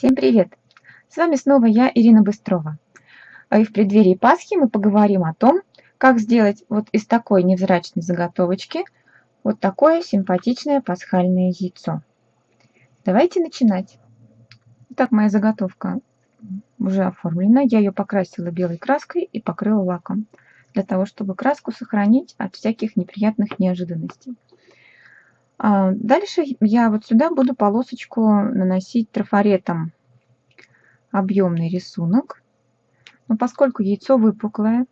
Всем привет! С вами снова я, Ирина Быстрова. А И в преддверии Пасхи мы поговорим о том, как сделать вот из такой невзрачной заготовочки вот такое симпатичное пасхальное яйцо. Давайте начинать. Итак, моя заготовка уже оформлена. Я ее покрасила белой краской и покрыла лаком, для того, чтобы краску сохранить от всяких неприятных неожиданностей. А, дальше я вот сюда буду полосочку наносить трафаретом объемный рисунок. Но поскольку яйцо выпуклое,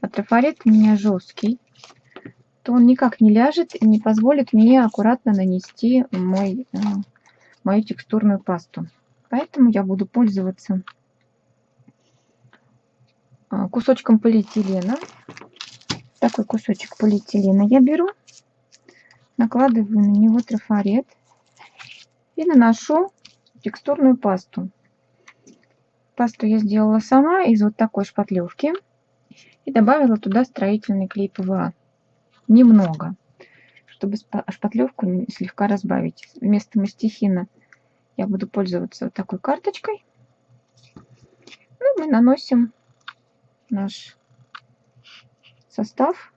а трафарет у меня жесткий, то он никак не ляжет и не позволит мне аккуратно нанести мой, э, мою текстурную пасту. Поэтому я буду пользоваться а, кусочком полиэтилена. Такой кусочек полиэтилена я беру накладываю на него трафарет и наношу текстурную пасту. Пасту я сделала сама из вот такой шпатлевки и добавила туда строительный клей ПВА. Немного, чтобы шпатлевку слегка разбавить. Вместо мастихина я буду пользоваться вот такой карточкой. Ну, мы наносим наш состав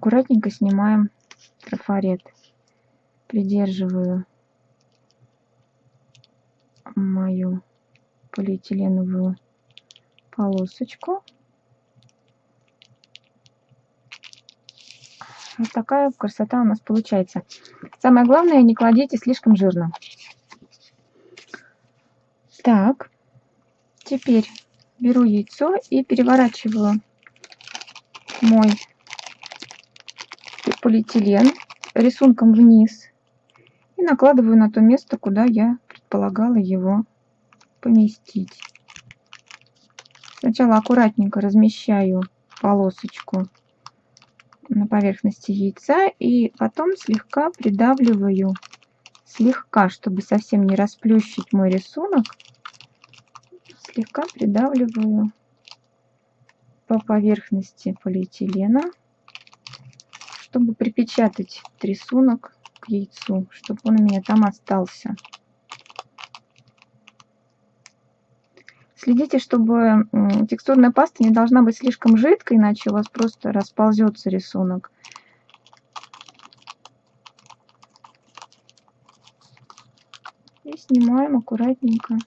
аккуратненько снимаем трафарет. Придерживаю мою полиэтиленовую полосочку. Вот такая красота у нас получается. Самое главное, не кладите слишком жирно. Так, теперь беру яйцо и переворачиваю мой полиэтилен рисунком вниз и накладываю на то место, куда я предполагала его поместить. Сначала аккуратненько размещаю полосочку на поверхности яйца и потом слегка придавливаю, слегка, чтобы совсем не расплющить мой рисунок, слегка придавливаю по поверхности полиэтилена чтобы припечатать рисунок к яйцу, чтобы он у меня там остался. Следите, чтобы текстурная паста не должна быть слишком жидкой, иначе у вас просто расползется рисунок. И снимаем аккуратненько.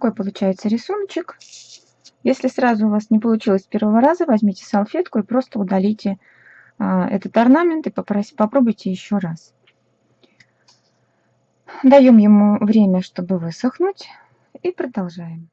Такой получается рисуночек. Если сразу у вас не получилось с первого раза, возьмите салфетку и просто удалите а, этот орнамент и попробуйте еще раз. Даем ему время, чтобы высохнуть и продолжаем.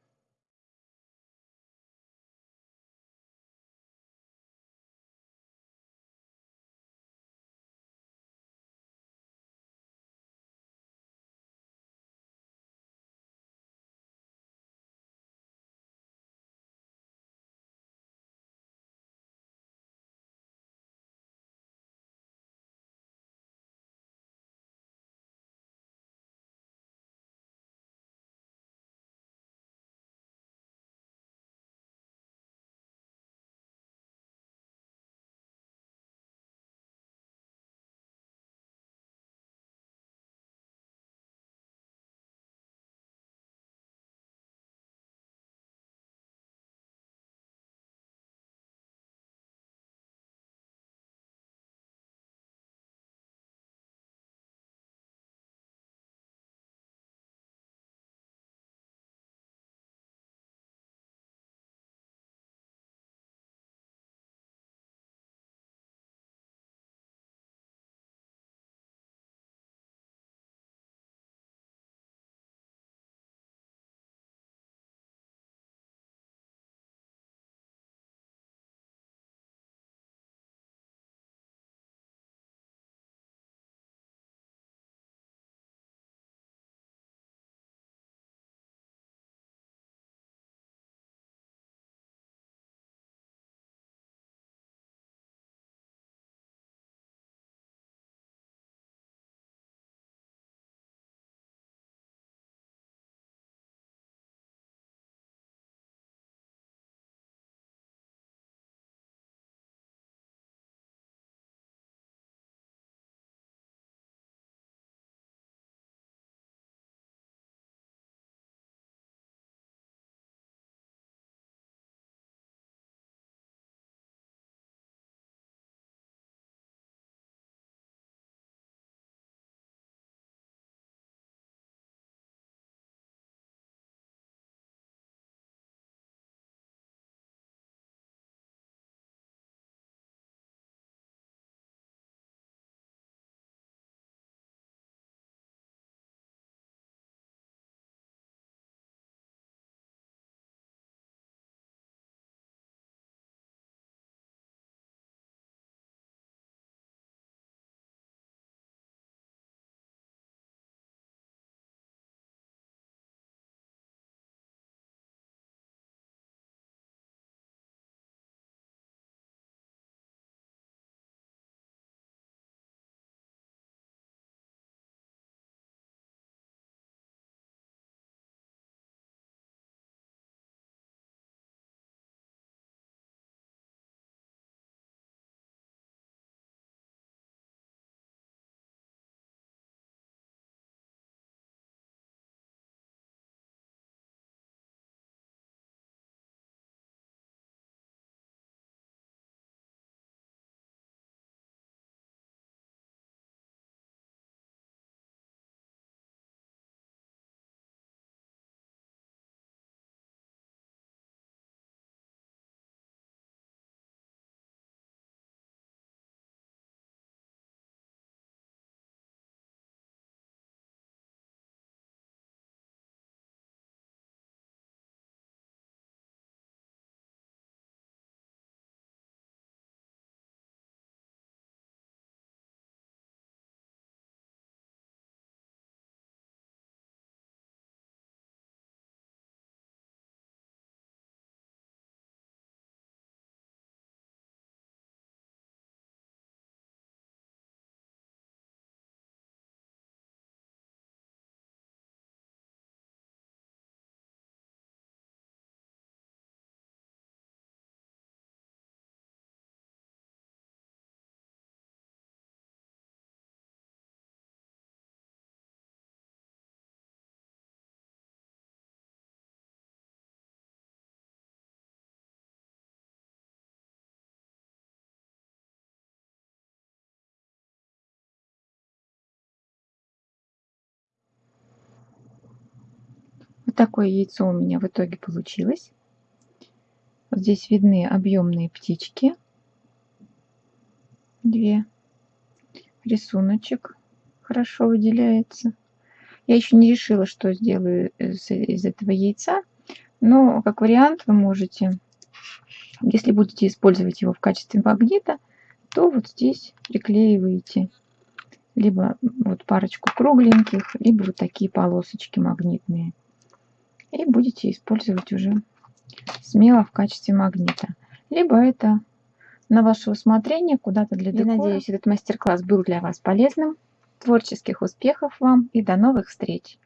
Такое яйцо у меня в итоге получилось. Здесь видны объемные птички. Две. Рисуночек хорошо выделяется. Я еще не решила, что сделаю из, из этого яйца. Но как вариант вы можете, если будете использовать его в качестве магнита, то вот здесь приклеиваете либо вот парочку кругленьких, либо вот такие полосочки магнитные. И будете использовать уже смело в качестве магнита. Либо это на ваше усмотрение куда-то для декора. Я надеюсь, этот мастер-класс был для вас полезным. Творческих успехов вам и до новых встреч!